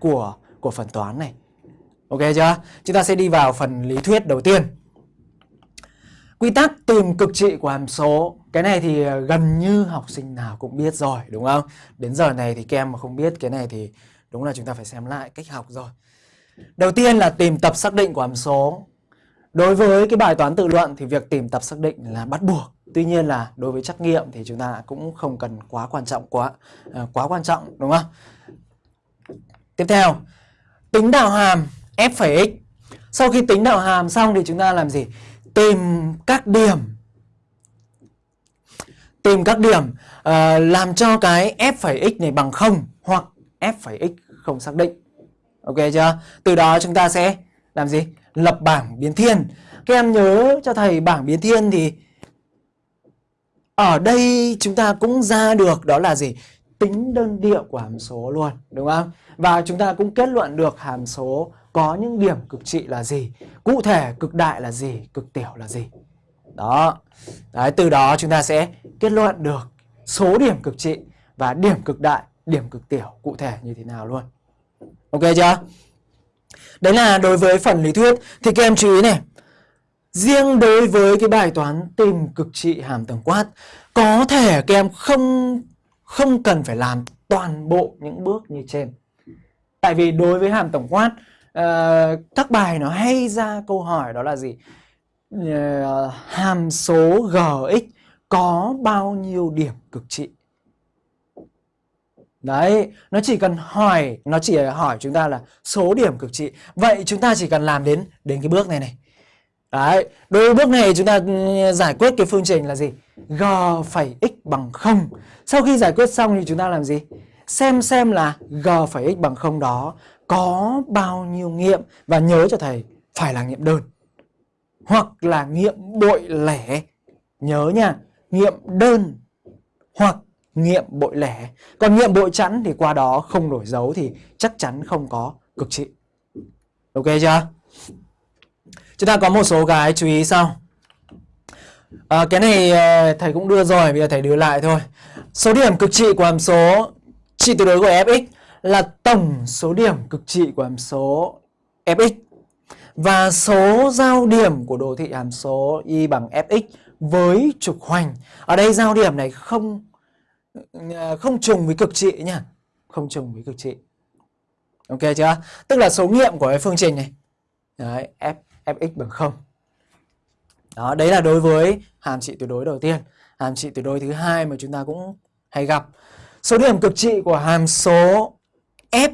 của của phần toán này. Ok chưa? Chúng ta sẽ đi vào phần lý thuyết đầu tiên. Quy tắc tìm cực trị của hàm số Cái này thì ờ, gần như học sinh nào cũng biết rồi đúng không? Đến giờ này thì các em mà không biết cái này thì đúng là chúng ta phải xem lại cách học rồi Đầu tiên là tìm tập xác định của hàm số Đối với cái bài toán tự luận thì việc tìm tập xác định là bắt buộc Tuy nhiên là đối với trắc nghiệm thì chúng ta cũng không cần quá quan trọng quá uh, quá quan trọng đúng không? Tiếp theo, tính đạo hàm f phẩy x. Sau khi tính đạo hàm xong thì chúng ta làm gì? Tìm các điểm tìm các điểm uh, làm cho cái f phẩy x này bằng 0 hoặc f phẩy x không xác định. Ok chưa? Từ đó chúng ta sẽ làm gì? Lập bảng biến thiên. Các em nhớ cho thầy bảng biến thiên thì ở đây chúng ta cũng ra được đó là gì? Tính đơn điệu của hàm số luôn, đúng không? Và chúng ta cũng kết luận được hàm số có những điểm cực trị là gì, cụ thể cực đại là gì, cực tiểu là gì. Đó. Đấy, từ đó chúng ta sẽ kết luận được số điểm cực trị và điểm cực đại, điểm cực tiểu cụ thể như thế nào luôn. Ok chưa? Đấy là đối với phần lý thuyết thì các em chú ý này. Riêng đối với cái bài toán tìm cực trị hàm tổng quát có thể các em không không cần phải làm toàn bộ những bước như trên. Tại vì đối với hàm tổng quát uh, các bài nó hay ra câu hỏi đó là gì? Uh, hàm số gx có bao nhiêu điểm cực trị? Đấy, nó chỉ cần hỏi, nó chỉ hỏi chúng ta là số điểm cực trị. Vậy chúng ta chỉ cần làm đến đến cái bước này này. Đấy, đối với bước này chúng ta ừ, giải quyết cái phương trình là gì? G phẩy x bằng 0. Sau khi giải quyết xong thì chúng ta làm gì? Xem xem là G phẩy x bằng 0 đó có bao nhiêu nghiệm và nhớ cho thầy phải là nghiệm đơn hoặc là nghiệm bội lẻ. Nhớ nha, nghiệm đơn hoặc nghiệm bội lẻ. Còn nghiệm bội chẵn thì qua đó không đổi dấu thì chắc chắn không có cực trị. Ok chưa? Chúng ta có một số cái chú ý sau. À, cái này ờ, thầy cũng đưa rồi, bây giờ thầy đưa lại thôi. Số điểm cực trị của hàm số trị tuyệt đối của fx là tổng số điểm cực trị của hàm số fx và số giao điểm của đồ thị hàm số y bằng fx với trục hoành. Ở đây giao điểm này không ờ, không trùng với cực trị nhá, không trùng với cực trị. Ok chưa? Tức là số nghiệm của cái phương trình này. Đấy, f fx bằng 0. Đó, đấy là đối với hàm trị tuyệt đối đầu tiên. Hàm trị tuyệt đối thứ hai mà chúng ta cũng hay gặp. Số điểm cực trị của hàm số f